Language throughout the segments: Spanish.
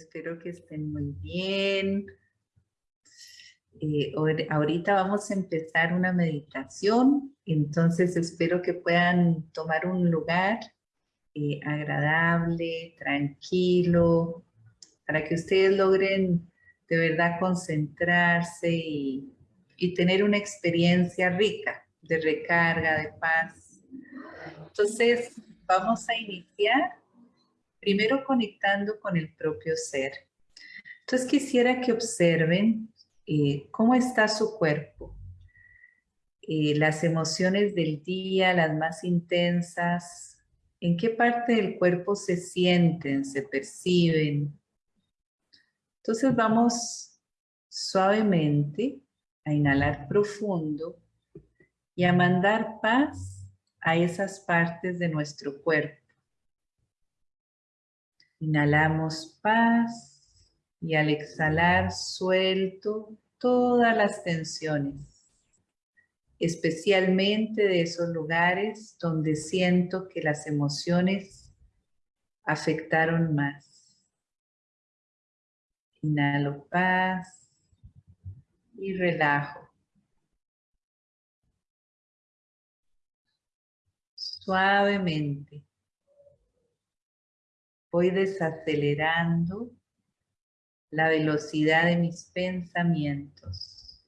Espero que estén muy bien. Eh, ahorita vamos a empezar una meditación, entonces espero que puedan tomar un lugar eh, agradable, tranquilo, para que ustedes logren de verdad concentrarse y, y tener una experiencia rica de recarga, de paz. Entonces, vamos a iniciar primero conectando con el propio ser. Entonces quisiera que observen eh, cómo está su cuerpo, eh, las emociones del día, las más intensas, en qué parte del cuerpo se sienten, se perciben. Entonces vamos suavemente a inhalar profundo y a mandar paz a esas partes de nuestro cuerpo. Inhalamos paz y al exhalar suelto todas las tensiones, especialmente de esos lugares donde siento que las emociones afectaron más. Inhalo paz y relajo. Suavemente voy desacelerando la velocidad de mis pensamientos.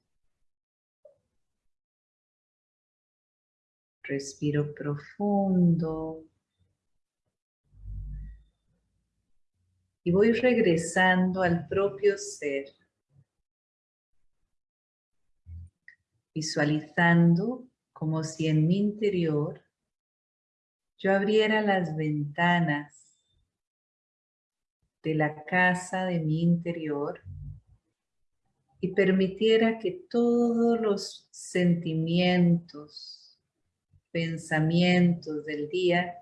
Respiro profundo. Y voy regresando al propio ser. Visualizando como si en mi interior yo abriera las ventanas de la casa de mi interior y permitiera que todos los sentimientos, pensamientos del día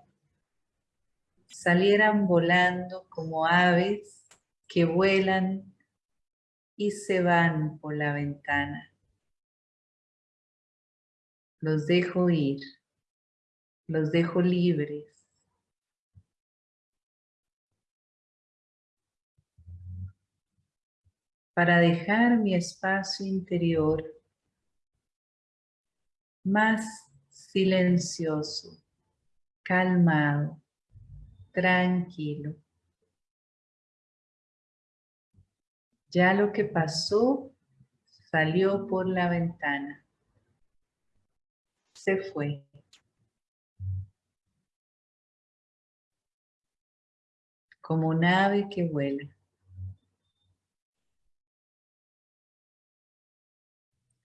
salieran volando como aves que vuelan y se van por la ventana. Los dejo ir, los dejo libres para dejar mi espacio interior más silencioso, calmado, tranquilo. Ya lo que pasó salió por la ventana. Se fue. Como un ave que vuela.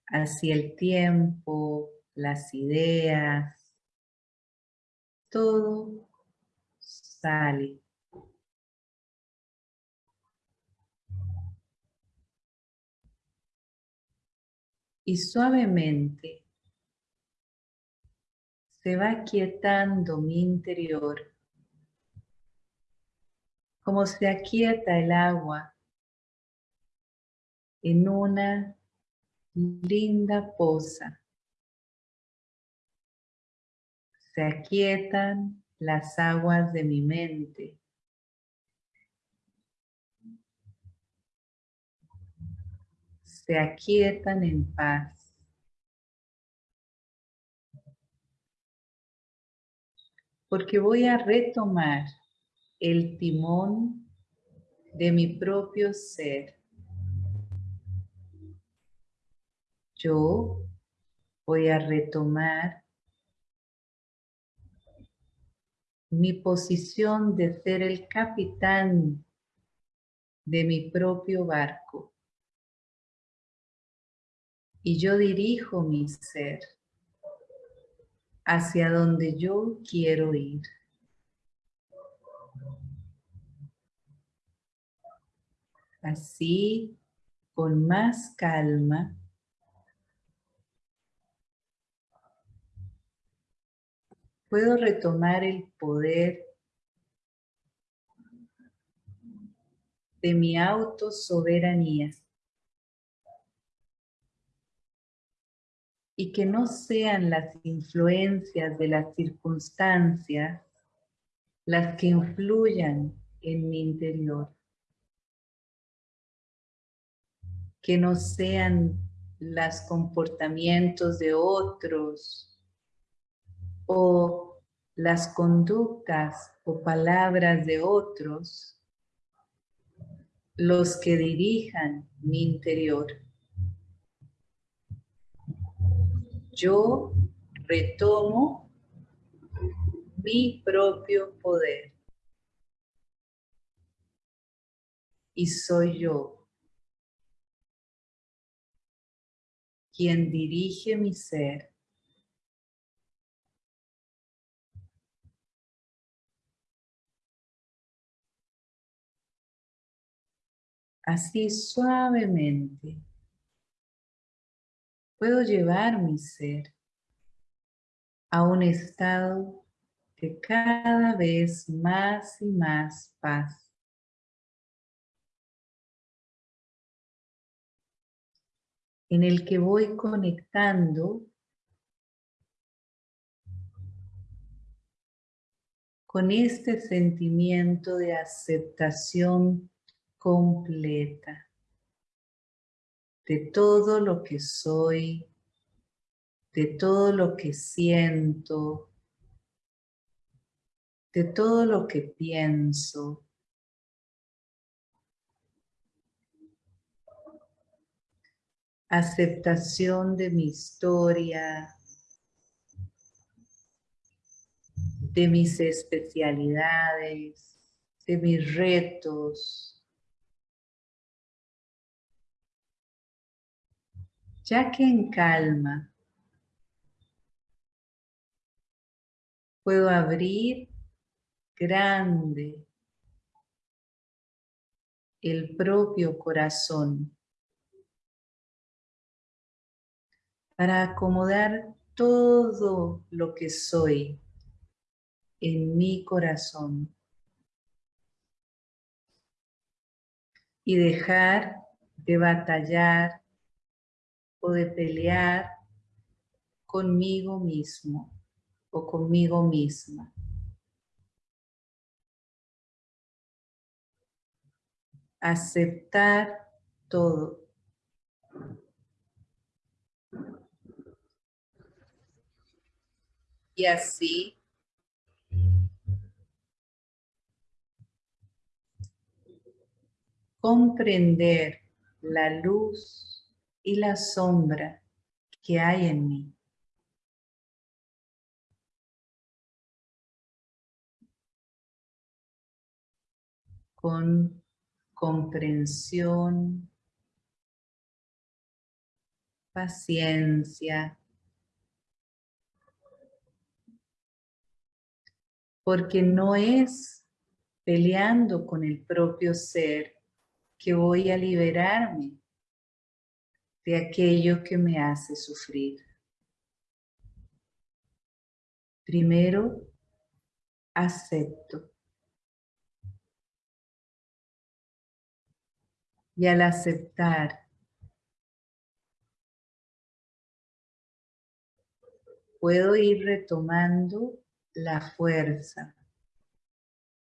Hacia el tiempo, las ideas, todo sale. Y suavemente se va quietando mi interior, como se aquieta el agua en una linda posa. Se aquietan las aguas de mi mente. Se aquietan en paz. Porque voy a retomar el timón de mi propio ser. Yo voy a retomar mi posición de ser el capitán de mi propio barco. Y yo dirijo mi ser hacia donde yo quiero ir. Así, con más calma, puedo retomar el poder de mi autosoberanía y que no sean las influencias de las circunstancias las que influyan en mi interior. que no sean los comportamientos de otros o las conductas o palabras de otros los que dirijan mi interior. Yo retomo mi propio poder. Y soy yo quien dirige mi ser. Así suavemente puedo llevar mi ser a un estado de cada vez más y más paz. En el que voy conectando con este sentimiento de aceptación completa de todo lo que soy, de todo lo que siento, de todo lo que pienso. Aceptación de mi historia, de mis especialidades, de mis retos, ya que en calma puedo abrir grande el propio corazón para acomodar todo lo que soy en mi corazón y dejar de batallar o de pelear conmigo mismo o conmigo misma. Aceptar todo. Y así comprender la luz y la sombra que hay en mí. con comprensión, paciencia, porque no es peleando con el propio ser que voy a liberarme de aquello que me hace sufrir. Primero, acepto. y al aceptar puedo ir retomando la fuerza,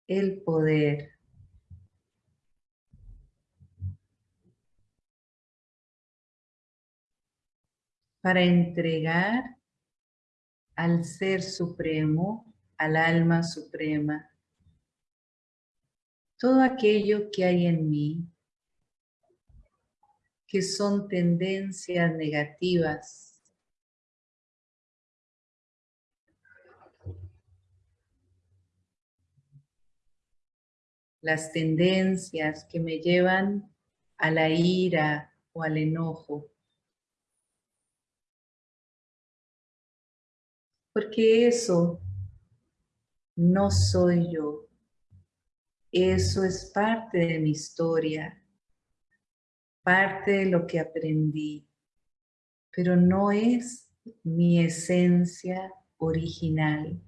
el poder. Para entregar al Ser Supremo, al Alma Suprema, todo aquello que hay en mí que son tendencias negativas. Las tendencias que me llevan a la ira o al enojo. Porque eso no soy yo. Eso es parte de mi historia parte de lo que aprendí, pero no es mi esencia original.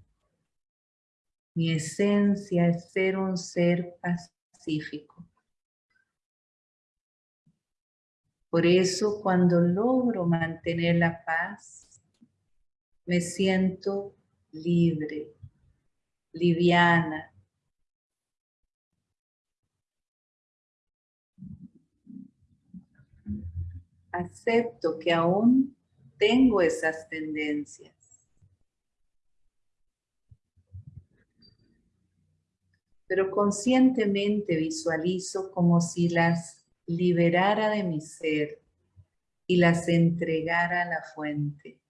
Mi esencia es ser un ser pacífico. Por eso cuando logro mantener la paz, me siento libre, liviana, acepto que aún tengo esas tendencias. Pero conscientemente visualizo como si las liberara de mi ser y las entregara a la fuente.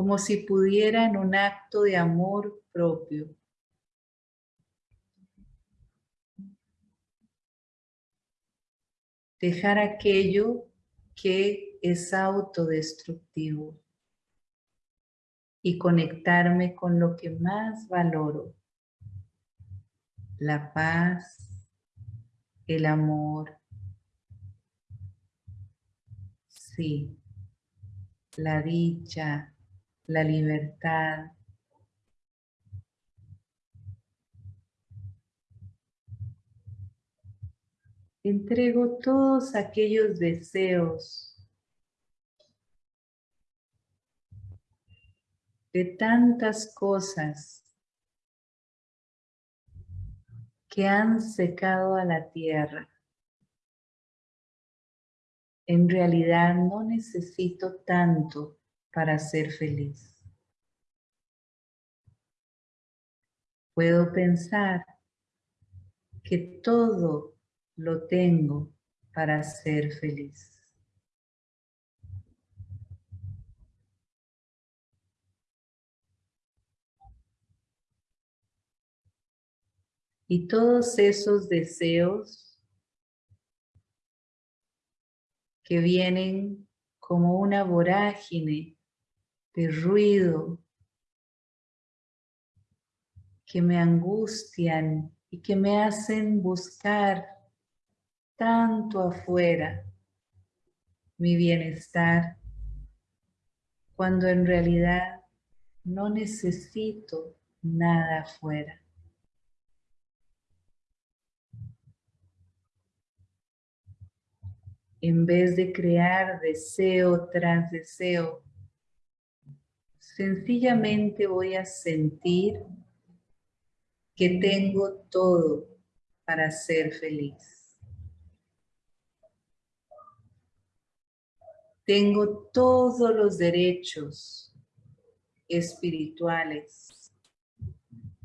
Como si pudiera en un acto de amor propio. Dejar aquello que es autodestructivo y conectarme con lo que más valoro, la paz, el amor, sí, la dicha, la libertad, entrego todos aquellos deseos de tantas cosas que han secado a la tierra. En realidad no necesito tanto para ser feliz. Puedo pensar que todo lo tengo para ser feliz. Y todos esos deseos que vienen como una vorágine de ruido, que me angustian y que me hacen buscar tanto afuera mi bienestar, cuando en realidad no necesito nada afuera. En vez de crear deseo tras deseo, sencillamente voy a sentir que tengo todo para ser feliz. Tengo todos los derechos espirituales.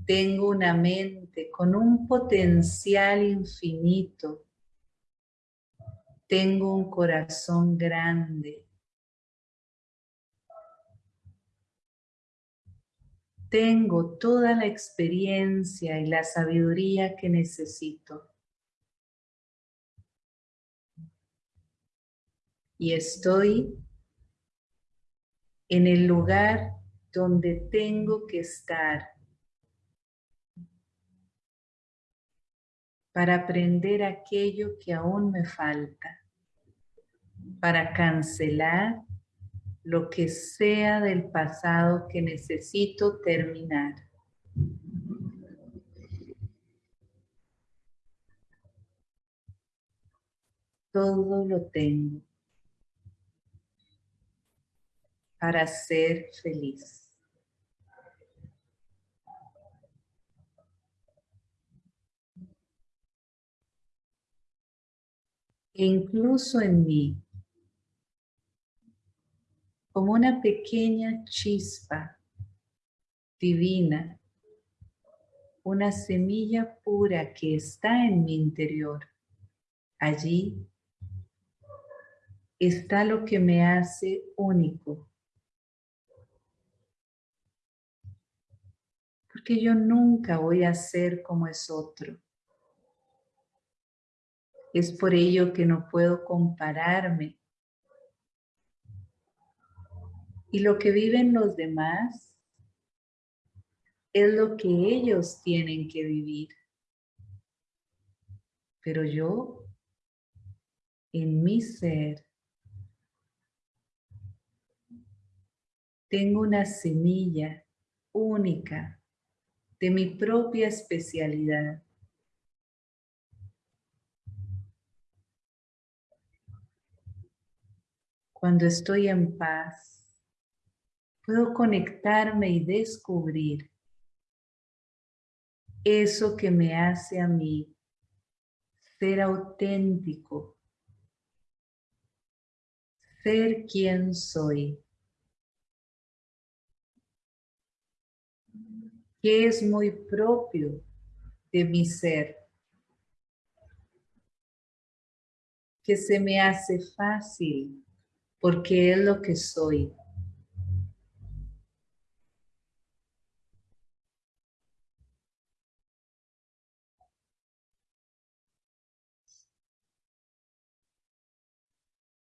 Tengo una mente con un potencial infinito. Tengo un corazón grande. Tengo toda la experiencia y la sabiduría que necesito. y estoy en el lugar donde tengo que estar para aprender aquello que aún me falta, para cancelar lo que sea del pasado que necesito terminar. Todo lo tengo. para ser feliz. E incluso en mí, como una pequeña chispa divina, una semilla pura que está en mi interior. Allí está lo que me hace único, porque yo nunca voy a ser como es otro. Es por ello que no puedo compararme. Y lo que viven los demás es lo que ellos tienen que vivir. Pero yo, en mi ser, tengo una semilla única de mi propia especialidad. Cuando estoy en paz, puedo conectarme y descubrir eso que me hace a mí ser auténtico, ser quien soy. Que es muy propio de mi ser. Que se me hace fácil porque es lo que soy.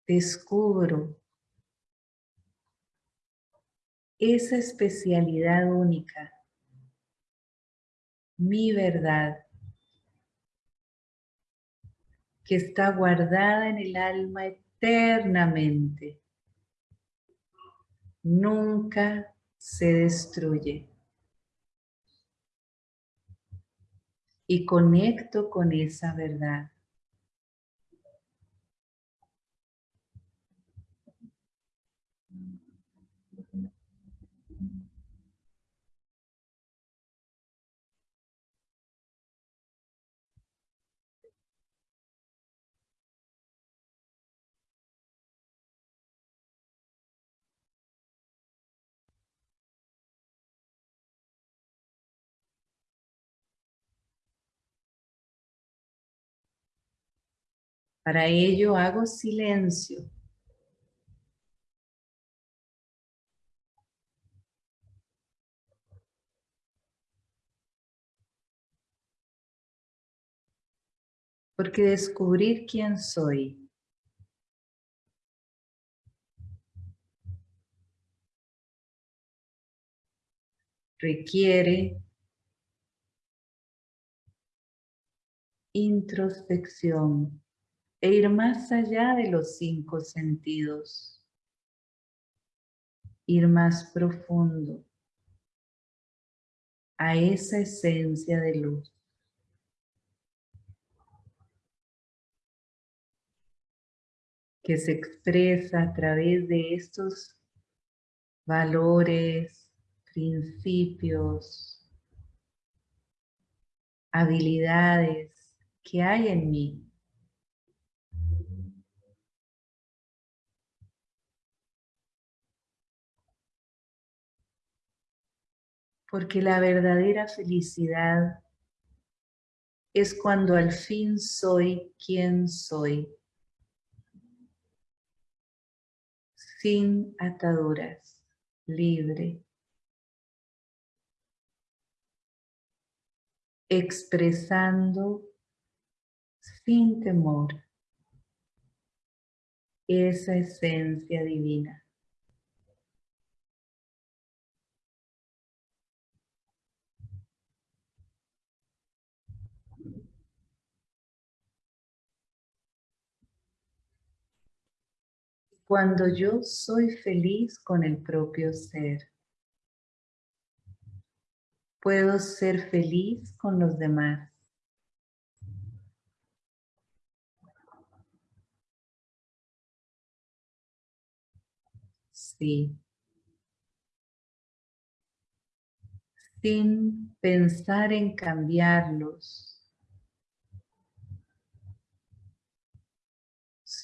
Descubro esa especialidad única, mi verdad, que está guardada en el alma eternamente. Nunca se destruye. Y conecto con esa verdad. Para ello hago silencio. Porque descubrir quién soy requiere introspección e ir más allá de los cinco sentidos, ir más profundo a esa esencia de luz. que se expresa a través de estos valores, principios, habilidades que hay en mí. Porque la verdadera felicidad es cuando al fin soy quien soy. Sin ataduras, libre. Expresando sin temor esa esencia divina. Cuando yo soy feliz con el propio ser. Puedo ser feliz con los demás. Sí. Sin pensar en cambiarlos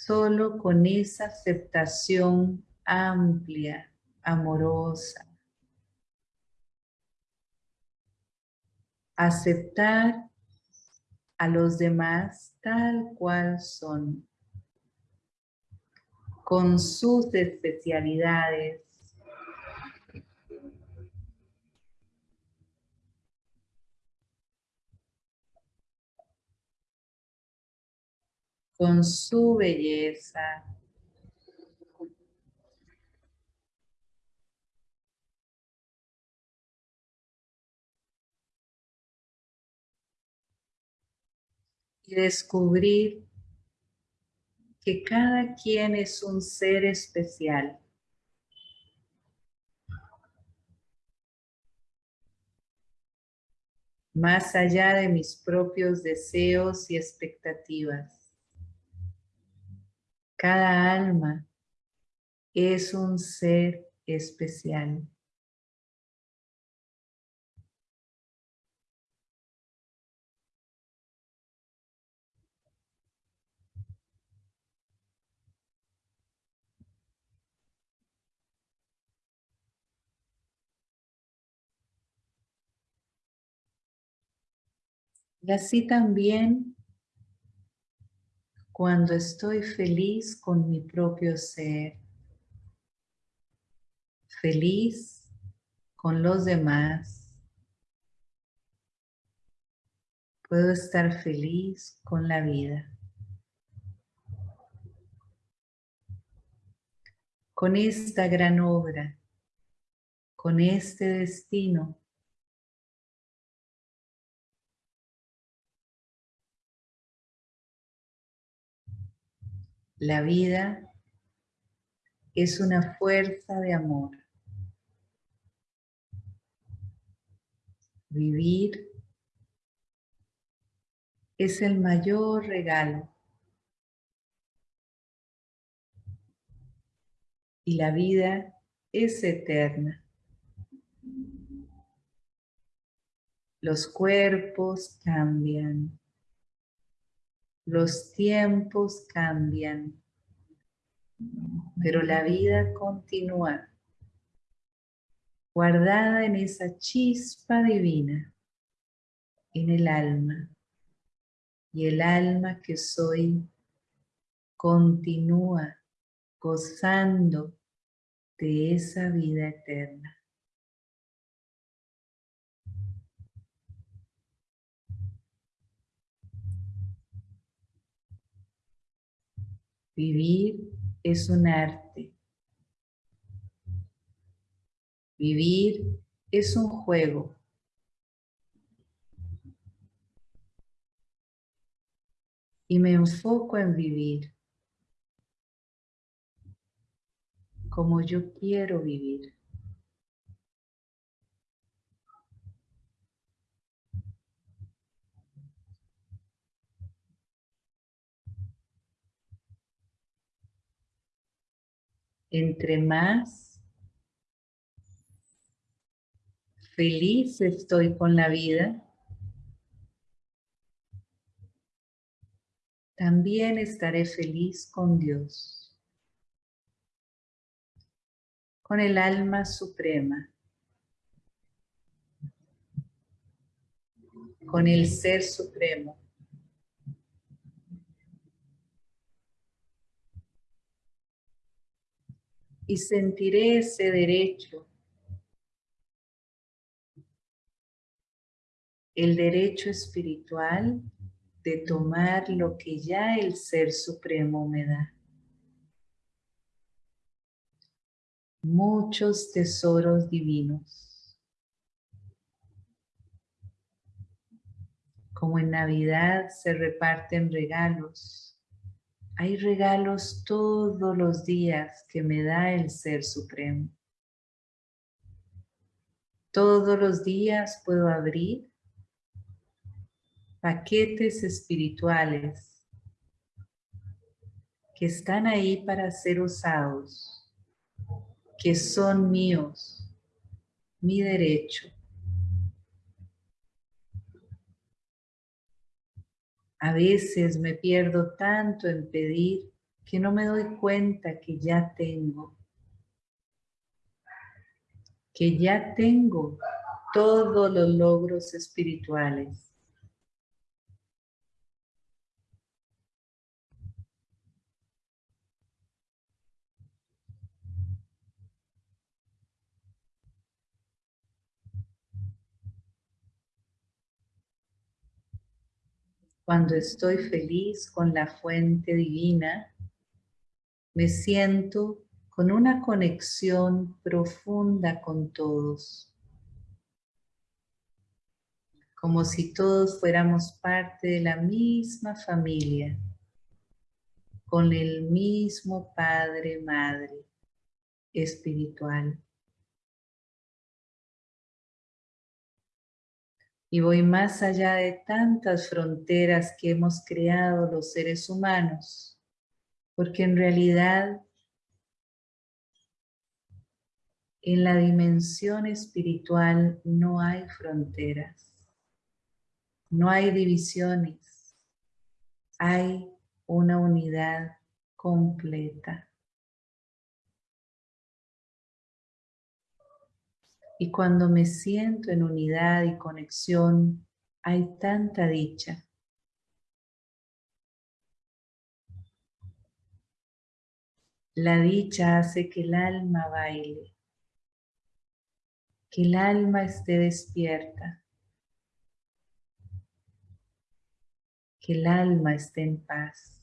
solo con esa aceptación amplia, amorosa. Aceptar a los demás tal cual son, con sus especialidades, con su belleza. Y descubrir que cada quien es un ser especial. Más allá de mis propios deseos y expectativas. Cada alma es un ser especial. Y así también cuando estoy feliz con mi propio ser, feliz con los demás, puedo estar feliz con la vida. Con esta gran obra, con este destino La vida es una fuerza de amor. Vivir es el mayor regalo. Y la vida es eterna. Los cuerpos cambian. Los tiempos cambian, pero la vida continúa, guardada en esa chispa divina, en el alma. Y el alma que soy continúa gozando de esa vida eterna. Vivir es un arte. Vivir es un juego. Y me enfoco en vivir como yo quiero vivir. Entre más feliz estoy con la vida, también estaré feliz con Dios, con el alma suprema, con el Ser Supremo. Y sentiré ese derecho. El derecho espiritual de tomar lo que ya el Ser Supremo me da. Muchos tesoros divinos. Como en Navidad se reparten regalos hay regalos todos los días que me da el Ser Supremo. Todos los días puedo abrir paquetes espirituales que están ahí para ser usados, que son míos, mi derecho. A veces me pierdo tanto en pedir que no me doy cuenta que ya tengo. Que ya tengo todos los logros espirituales. Cuando estoy feliz con la fuente divina, me siento con una conexión profunda con todos. Como si todos fuéramos parte de la misma familia, con el mismo Padre, Madre espiritual. Y voy más allá de tantas fronteras que hemos creado los seres humanos, porque en realidad en la dimensión espiritual no hay fronteras, no hay divisiones, hay una unidad completa. Y cuando me siento en unidad y conexión, hay tanta dicha. La dicha hace que el alma baile, que el alma esté despierta, que el alma esté en paz.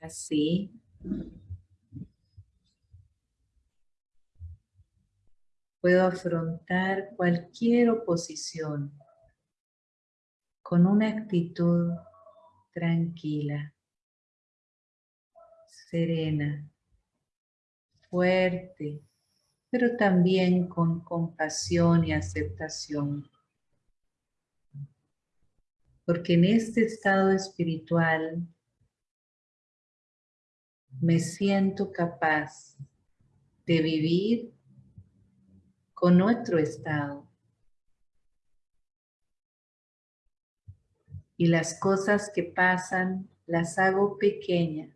Así. Puedo afrontar cualquier oposición con una actitud tranquila, serena, fuerte, pero también con compasión y aceptación. Porque en este estado espiritual me siento capaz de vivir con otro estado. Y las cosas que pasan las hago pequeñas.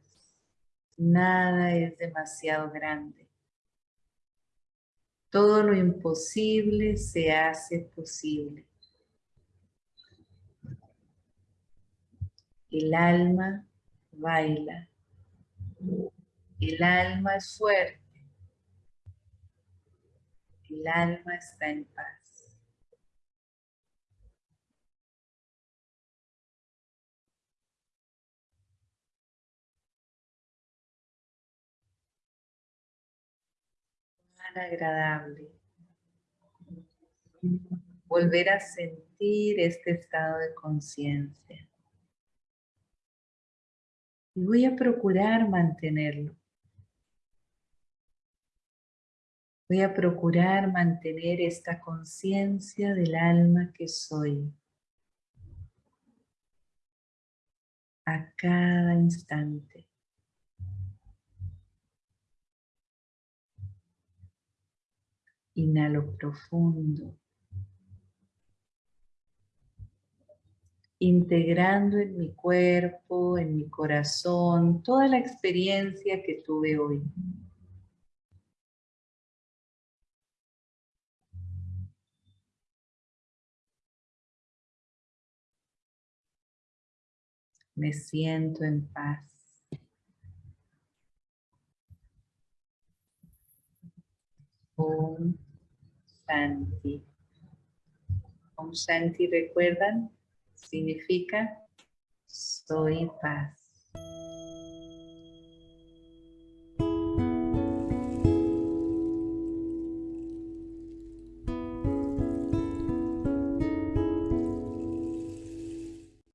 Nada es demasiado grande. Todo lo imposible se hace posible. El alma baila el alma es fuerte. El alma está en paz. Tan agradable. Volver a sentir este estado de conciencia. Y voy a procurar mantenerlo. Voy a procurar mantener esta conciencia del alma que soy. A cada instante. Inhalo profundo. Integrando en mi cuerpo, en mi corazón, toda la experiencia que tuve hoy. Me siento en paz. Om Shanti. Om Shanti, ¿recuerdan? Significa soy paz.